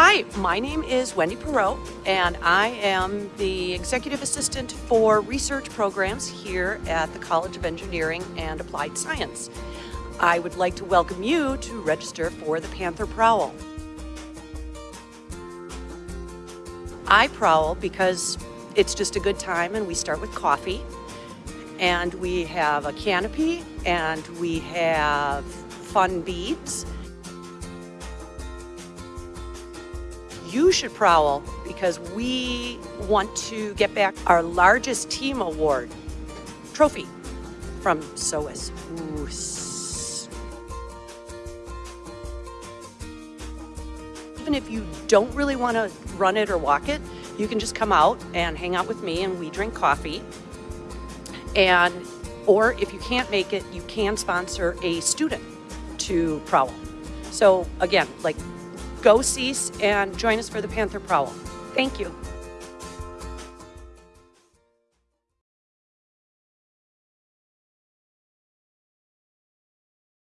Hi, my name is Wendy Perot, and I am the Executive Assistant for Research Programs here at the College of Engineering and Applied Science. I would like to welcome you to register for the Panther Prowl. I prowl because it's just a good time and we start with coffee and we have a canopy and we have fun beads you should prowl because we want to get back our largest team award trophy from SOAS. Even if you don't really want to run it or walk it, you can just come out and hang out with me and we drink coffee. And, or if you can't make it, you can sponsor a student to prowl. So again, like go CEAS and join us for the Panther Prowl. Thank you.